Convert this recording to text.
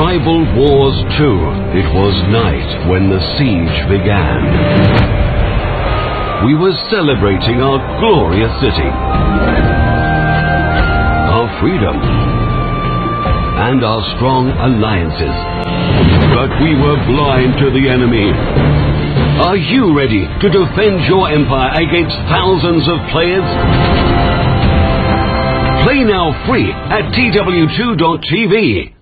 Tribal Wars 2. It was night when the siege began. We were celebrating our glorious city, our freedom, and our strong alliances. But we were blind to the enemy. Are you ready to defend your empire against thousands of players? Play now free at tw2.tv.